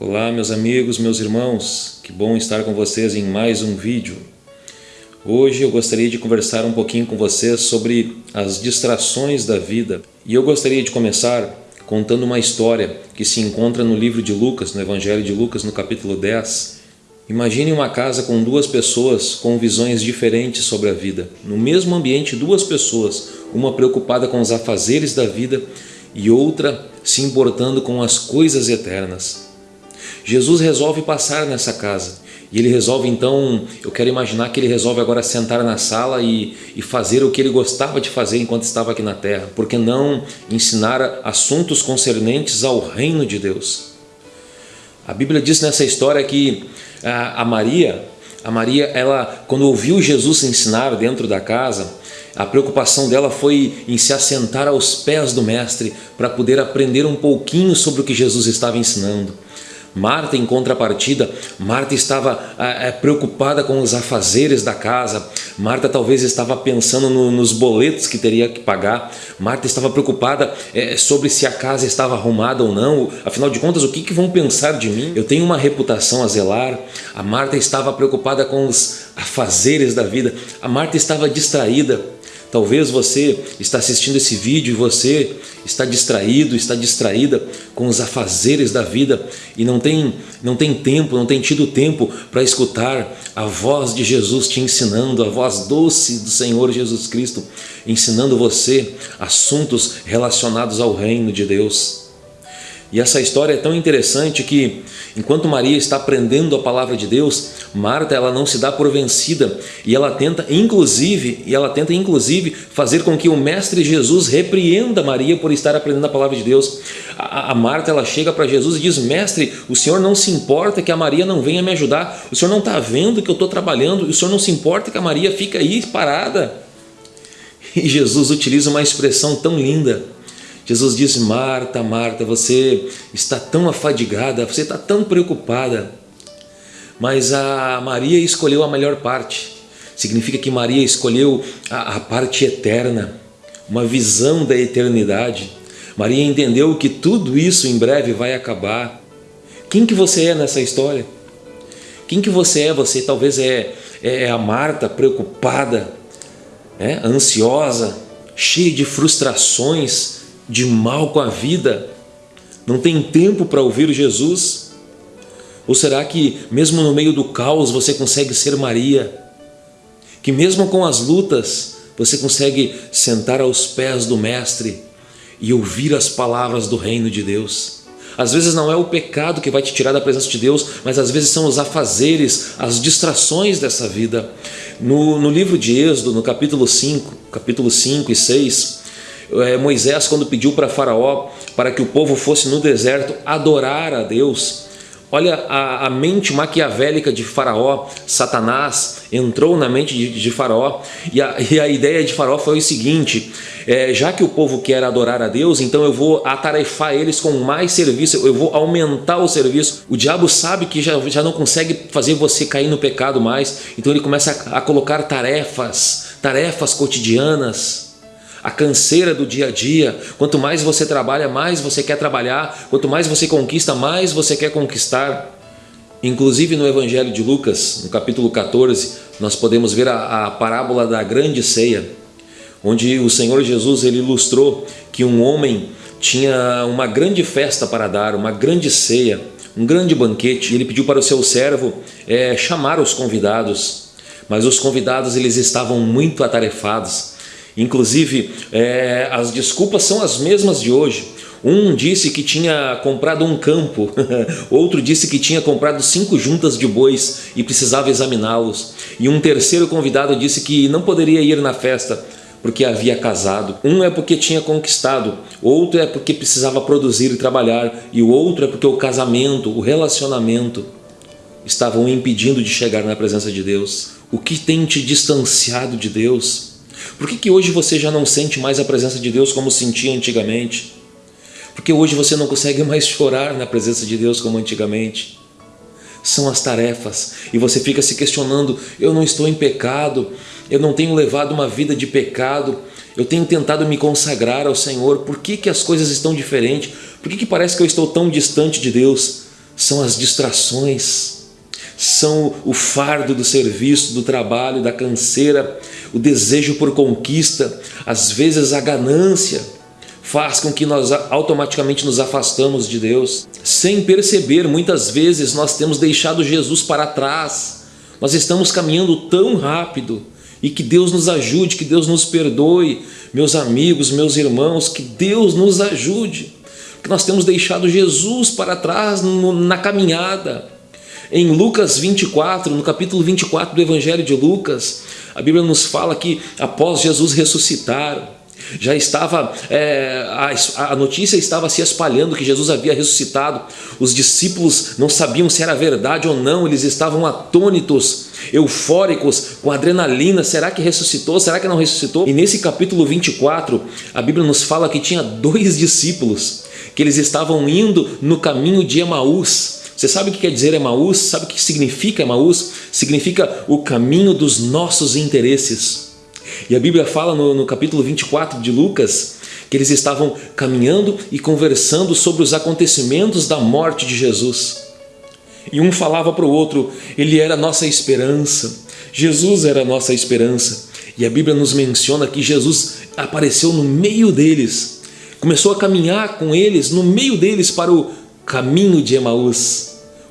Olá meus amigos, meus irmãos, que bom estar com vocês em mais um vídeo. Hoje eu gostaria de conversar um pouquinho com vocês sobre as distrações da vida e eu gostaria de começar contando uma história que se encontra no livro de Lucas, no Evangelho de Lucas, no capítulo 10. Imagine uma casa com duas pessoas com visões diferentes sobre a vida. No mesmo ambiente, duas pessoas, uma preocupada com os afazeres da vida e outra se importando com as coisas eternas. Jesus resolve passar nessa casa e ele resolve então, eu quero imaginar que ele resolve agora sentar na sala e, e fazer o que ele gostava de fazer enquanto estava aqui na terra. Por que não ensinar assuntos concernentes ao reino de Deus? A Bíblia diz nessa história que a, a Maria, a Maria, ela quando ouviu Jesus ensinar dentro da casa, a preocupação dela foi em se assentar aos pés do mestre para poder aprender um pouquinho sobre o que Jesus estava ensinando. Marta, em contrapartida, Marta estava é, preocupada com os afazeres da casa. Marta talvez estava pensando no, nos boletos que teria que pagar. Marta estava preocupada é, sobre se a casa estava arrumada ou não. Afinal de contas, o que, que vão pensar de mim? Eu tenho uma reputação a zelar. A Marta estava preocupada com os afazeres da vida. A Marta estava distraída Talvez você está assistindo esse vídeo e você está distraído, está distraída com os afazeres da vida e não tem, não tem tempo, não tem tido tempo para escutar a voz de Jesus te ensinando, a voz doce do Senhor Jesus Cristo, ensinando você assuntos relacionados ao reino de Deus. E essa história é tão interessante que, enquanto Maria está aprendendo a palavra de Deus, Marta ela não se dá por vencida e ela tenta inclusive e ela tenta inclusive fazer com que o mestre Jesus repreenda Maria por estar aprendendo a palavra de Deus. A, a Marta ela chega para Jesus e diz: Mestre, o Senhor não se importa que a Maria não venha me ajudar. O Senhor não está vendo que eu estou trabalhando. O Senhor não se importa que a Maria fica aí parada. E Jesus utiliza uma expressão tão linda Jesus diz, Marta, Marta, você está tão afadigada, você está tão preocupada, mas a Maria escolheu a melhor parte. Significa que Maria escolheu a, a parte eterna, uma visão da eternidade. Maria entendeu que tudo isso em breve vai acabar. Quem que você é nessa história? Quem que você é? Você talvez é, é a Marta preocupada, é, ansiosa, cheia de frustrações, de mal com a vida, não tem tempo para ouvir Jesus? Ou será que mesmo no meio do caos você consegue ser Maria? Que mesmo com as lutas você consegue sentar aos pés do Mestre e ouvir as palavras do reino de Deus? Às vezes não é o pecado que vai te tirar da presença de Deus, mas às vezes são os afazeres, as distrações dessa vida. No, no livro de Êxodo, no capítulo 5, capítulo 5 e 6, é, Moisés quando pediu para faraó para que o povo fosse no deserto adorar a Deus, olha a, a mente maquiavélica de faraó, Satanás entrou na mente de, de faraó e a, e a, ideia de faraó foi o seguinte, é, já que o povo quer adorar a Deus, então eu vou atarefar eles com mais serviço, eu vou aumentar o serviço. O diabo sabe que já, já não consegue fazer você cair no pecado mais, então ele começa a, a colocar tarefas, tarefas cotidianas, a canseira do dia a dia. Quanto mais você trabalha, mais você quer trabalhar. Quanto mais você conquista, mais você quer conquistar. Inclusive no Evangelho de Lucas, no capítulo 14, nós podemos ver a, a parábola da grande ceia, onde o Senhor Jesus ele ilustrou que um homem tinha uma grande festa para dar, uma grande ceia, um grande banquete. Ele pediu para o seu servo é, chamar os convidados, mas os convidados eles estavam muito atarefados Inclusive, é, as desculpas são as mesmas de hoje. Um disse que tinha comprado um campo, outro disse que tinha comprado cinco juntas de bois e precisava examiná-los. E um terceiro convidado disse que não poderia ir na festa porque havia casado. Um é porque tinha conquistado, outro é porque precisava produzir e trabalhar, e o outro é porque o casamento, o relacionamento estavam impedindo de chegar na presença de Deus. O que tem te distanciado de Deus? Por que, que hoje você já não sente mais a presença de Deus como sentia antigamente? Porque hoje você não consegue mais chorar na presença de Deus como antigamente. São as tarefas e você fica se questionando, eu não estou em pecado, eu não tenho levado uma vida de pecado, eu tenho tentado me consagrar ao Senhor, por que, que as coisas estão diferentes? Por que, que parece que eu estou tão distante de Deus? são as distrações, são o fardo do serviço, do trabalho, da canseira, o desejo por conquista, às vezes a ganância faz com que nós automaticamente nos afastamos de Deus. Sem perceber, muitas vezes nós temos deixado Jesus para trás. Nós estamos caminhando tão rápido e que Deus nos ajude, que Deus nos perdoe, meus amigos, meus irmãos, que Deus nos ajude, que nós temos deixado Jesus para trás na caminhada. Em Lucas 24, no capítulo 24 do Evangelho de Lucas, a Bíblia nos fala que após Jesus ressuscitar, já estava, é, a, a notícia estava se espalhando que Jesus havia ressuscitado. Os discípulos não sabiam se era verdade ou não, eles estavam atônitos, eufóricos, com adrenalina. Será que ressuscitou? Será que não ressuscitou? E nesse capítulo 24, a Bíblia nos fala que tinha dois discípulos, que eles estavam indo no caminho de Emaús. Você sabe o que quer dizer Emaús? Sabe o que significa Emaús? Significa o caminho dos nossos interesses. E a Bíblia fala no, no capítulo 24 de Lucas que eles estavam caminhando e conversando sobre os acontecimentos da morte de Jesus. E um falava para o outro, ele era a nossa esperança, Jesus era a nossa esperança. E a Bíblia nos menciona que Jesus apareceu no meio deles, começou a caminhar com eles, no meio deles para o caminho de Emaús,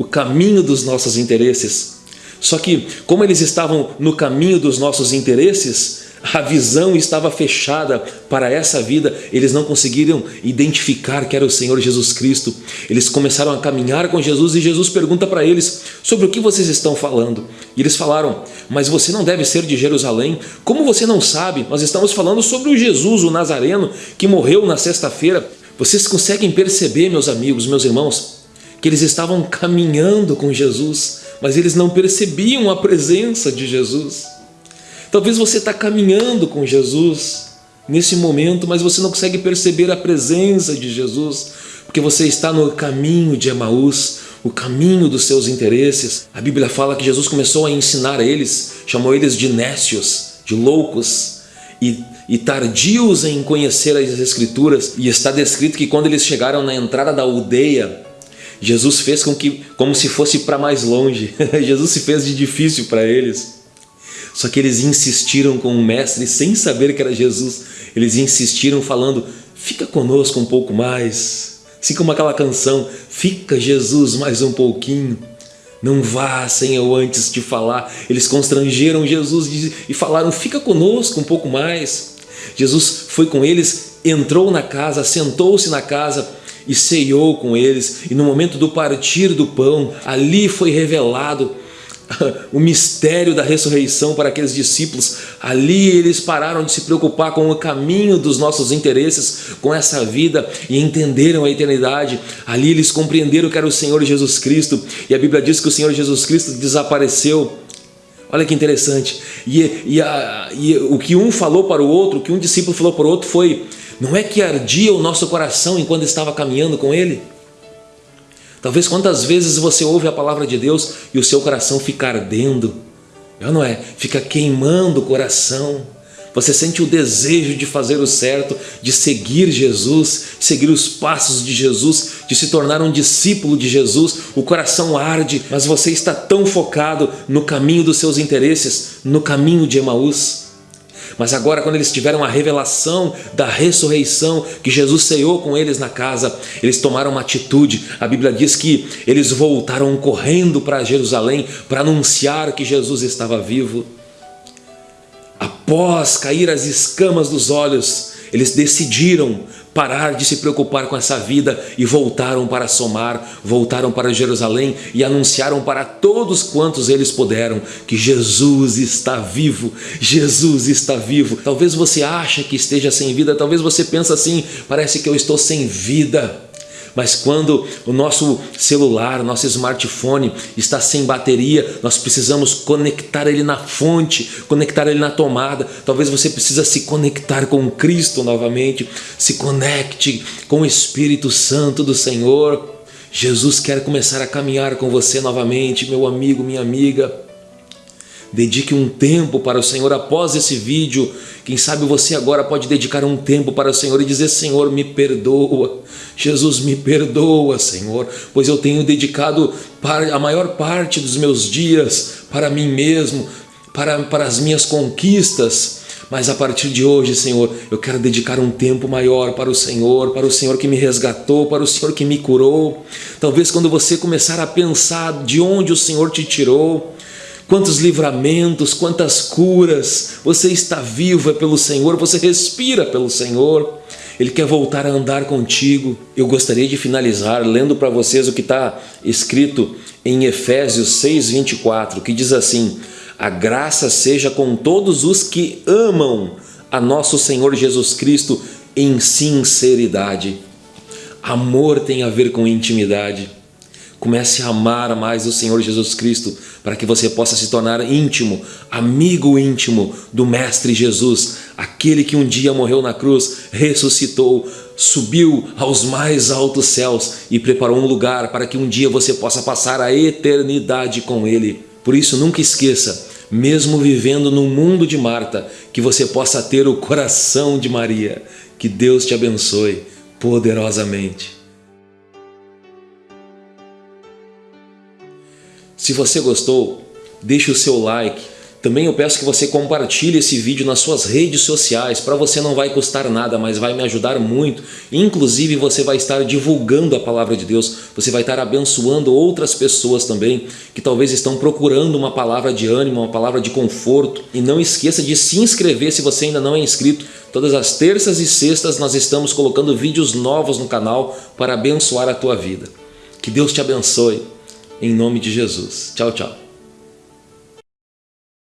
o caminho dos nossos interesses. Só que, como eles estavam no caminho dos nossos interesses, a visão estava fechada para essa vida, eles não conseguiram identificar que era o Senhor Jesus Cristo. Eles começaram a caminhar com Jesus e Jesus pergunta para eles sobre o que vocês estão falando. E eles falaram, mas você não deve ser de Jerusalém? Como você não sabe? Nós estamos falando sobre o Jesus, o Nazareno, que morreu na sexta-feira. Vocês conseguem perceber, meus amigos, meus irmãos, que eles estavam caminhando com Jesus, mas eles não percebiam a presença de Jesus. Talvez você está caminhando com Jesus nesse momento, mas você não consegue perceber a presença de Jesus, porque você está no caminho de Emaús, o caminho dos seus interesses. A Bíblia fala que Jesus começou a ensinar a eles, chamou eles de nécios, de loucos e, e tardios em conhecer as Escrituras. E está descrito que quando eles chegaram na entrada da aldeia, Jesus fez com que, como se fosse para mais longe. Jesus se fez de difícil para eles. Só que eles insistiram com o mestre sem saber que era Jesus. Eles insistiram falando, fica conosco um pouco mais. Assim como aquela canção, fica Jesus mais um pouquinho. Não vá sem eu antes te falar. Eles constrangeram Jesus e falaram, fica conosco um pouco mais. Jesus foi com eles, entrou na casa, sentou-se na casa e ceiou com eles. E no momento do partir do pão, ali foi revelado o mistério da ressurreição para aqueles discípulos. Ali eles pararam de se preocupar com o caminho dos nossos interesses, com essa vida e entenderam a eternidade. Ali eles compreenderam que era o Senhor Jesus Cristo e a Bíblia diz que o Senhor Jesus Cristo desapareceu. Olha que interessante. E, e, a, e o que um falou para o outro, o que um discípulo falou para o outro foi: não é que ardia o nosso coração enquanto estava caminhando com ele? Talvez quantas vezes você ouve a palavra de Deus e o seu coração fica ardendo, não é? Fica queimando o coração. Você sente o desejo de fazer o certo, de seguir Jesus, seguir os passos de Jesus, de se tornar um discípulo de Jesus. O coração arde, mas você está tão focado no caminho dos seus interesses, no caminho de Emaús. Mas agora, quando eles tiveram a revelação da ressurreição, que Jesus ceou com eles na casa, eles tomaram uma atitude. A Bíblia diz que eles voltaram correndo para Jerusalém para anunciar que Jesus estava vivo. Após cair as escamas dos olhos, eles decidiram parar de se preocupar com essa vida e voltaram para Somar, voltaram para Jerusalém e anunciaram para todos quantos eles puderam que Jesus está vivo, Jesus está vivo. Talvez você ache que esteja sem vida, talvez você pense assim, parece que eu estou sem vida. Mas quando o nosso celular, nosso smartphone está sem bateria, nós precisamos conectar ele na fonte, conectar ele na tomada. Talvez você precisa se conectar com Cristo novamente, se conecte com o Espírito Santo do Senhor. Jesus quer começar a caminhar com você novamente, meu amigo, minha amiga. Dedique um tempo para o Senhor após esse vídeo. Quem sabe você agora pode dedicar um tempo para o Senhor e dizer: Senhor, me perdoa. Jesus, me perdoa, Senhor, pois eu tenho dedicado a maior parte dos meus dias para mim mesmo, para, para as minhas conquistas. Mas a partir de hoje, Senhor, eu quero dedicar um tempo maior para o Senhor, para o Senhor que me resgatou, para o Senhor que me curou. Talvez quando você começar a pensar de onde o Senhor te tirou, quantos livramentos, quantas curas, você está vivo é pelo Senhor, você respira pelo Senhor, Ele quer voltar a andar contigo. Eu gostaria de finalizar lendo para vocês o que está escrito em Efésios 6, 24, que diz assim, a graça seja com todos os que amam a nosso Senhor Jesus Cristo em sinceridade. Amor tem a ver com intimidade. Comece a amar mais o Senhor Jesus Cristo para que você possa se tornar íntimo, amigo íntimo do Mestre Jesus, aquele que um dia morreu na cruz, ressuscitou, subiu aos mais altos céus e preparou um lugar para que um dia você possa passar a eternidade com Ele. Por isso, nunca esqueça, mesmo vivendo no mundo de Marta, que você possa ter o coração de Maria. Que Deus te abençoe poderosamente. Se você gostou, deixe o seu like. Também eu peço que você compartilhe esse vídeo nas suas redes sociais. Para você não vai custar nada, mas vai me ajudar muito. Inclusive você vai estar divulgando a palavra de Deus. Você vai estar abençoando outras pessoas também que talvez estão procurando uma palavra de ânimo, uma palavra de conforto. E não esqueça de se inscrever se você ainda não é inscrito. Todas as terças e sextas nós estamos colocando vídeos novos no canal para abençoar a tua vida. Que Deus te abençoe. Em nome de Jesus. Tchau, tchau.